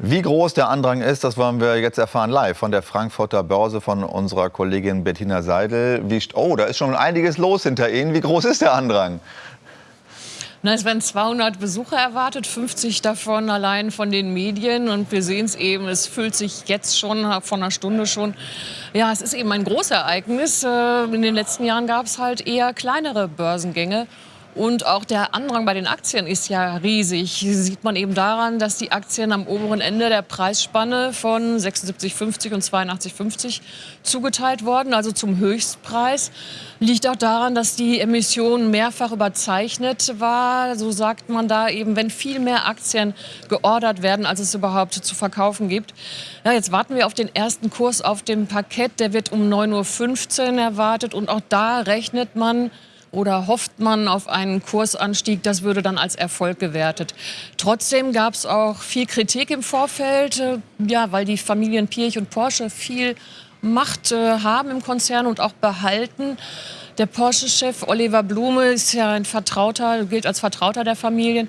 Wie groß der Andrang ist, das wollen wir jetzt erfahren live von der Frankfurter Börse von unserer Kollegin Bettina Seidel. Wie, oh, da ist schon einiges los hinter Ihnen. Wie groß ist der Andrang? Na, es werden 200 Besucher erwartet, 50 davon allein von den Medien. Und wir sehen es eben, es füllt sich jetzt schon, von einer Stunde schon. Ja, es ist eben ein Großereignis. Äh, in den letzten Jahren gab es halt eher kleinere Börsengänge. Und auch der Andrang bei den Aktien ist ja riesig. Sieht man eben daran, dass die Aktien am oberen Ende der Preisspanne von 76,50 und 82,50 zugeteilt wurden, also zum Höchstpreis. Liegt auch daran, dass die Emission mehrfach überzeichnet war. So sagt man da eben, wenn viel mehr Aktien geordert werden, als es überhaupt zu verkaufen gibt. Ja, jetzt warten wir auf den ersten Kurs auf dem Parkett. Der wird um 9.15 Uhr erwartet. Und auch da rechnet man oder hofft man auf einen Kursanstieg? Das würde dann als Erfolg gewertet. Trotzdem gab es auch viel Kritik im Vorfeld, äh, ja, weil die Familien Pirch und Porsche viel Macht äh, haben im Konzern und auch behalten. Der Porsche-Chef Oliver Blume ist ja ein Vertrauter, gilt als Vertrauter der Familien.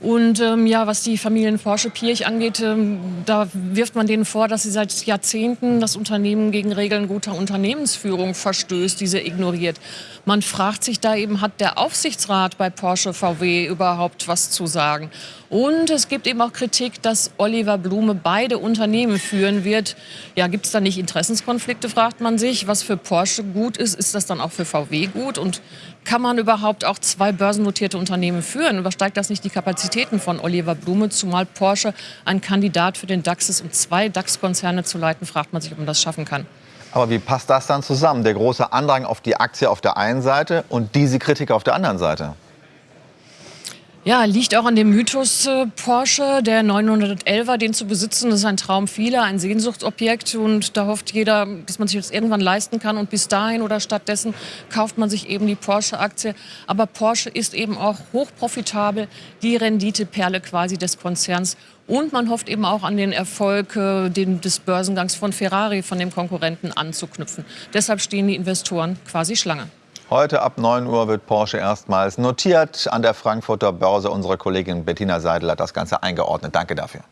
Und ähm, ja, was die Familien Porsche-Pirch angeht, ähm, da wirft man denen vor, dass sie seit Jahrzehnten das Unternehmen gegen Regeln guter Unternehmensführung verstößt, diese ignoriert. Man fragt sich da eben, hat der Aufsichtsrat bei Porsche VW überhaupt was zu sagen? Und es gibt eben auch Kritik, dass Oliver Blume beide Unternehmen führen wird. Ja, gibt es da nicht Interessenskonflikte, fragt man sich. Was für Porsche gut ist, ist das dann auch für VW gut? Und kann man überhaupt auch zwei börsennotierte Unternehmen führen? Übersteigt das nicht die Kapazitäten von Oliver Blume? Zumal Porsche ein Kandidat für den DAX ist, um zwei DAX-Konzerne zu leiten, fragt man sich, ob man das schaffen kann. Aber wie passt das dann zusammen? Der große Andrang auf die Aktie auf der einen Seite und diese Kritik auf der anderen Seite? Ja, liegt auch an dem Mythos äh, Porsche, der 911er, den zu besitzen, ist ein Traum vieler, ein Sehnsuchtsobjekt und da hofft jeder, dass man sich das irgendwann leisten kann und bis dahin oder stattdessen kauft man sich eben die Porsche-Aktie. Aber Porsche ist eben auch hochprofitabel, die Renditeperle quasi des Konzerns und man hofft eben auch an den Erfolg äh, den, des Börsengangs von Ferrari, von dem Konkurrenten anzuknüpfen. Deshalb stehen die Investoren quasi Schlange. Heute ab 9 Uhr wird Porsche erstmals notiert an der Frankfurter Börse. Unsere Kollegin Bettina Seidel hat das Ganze eingeordnet. Danke dafür.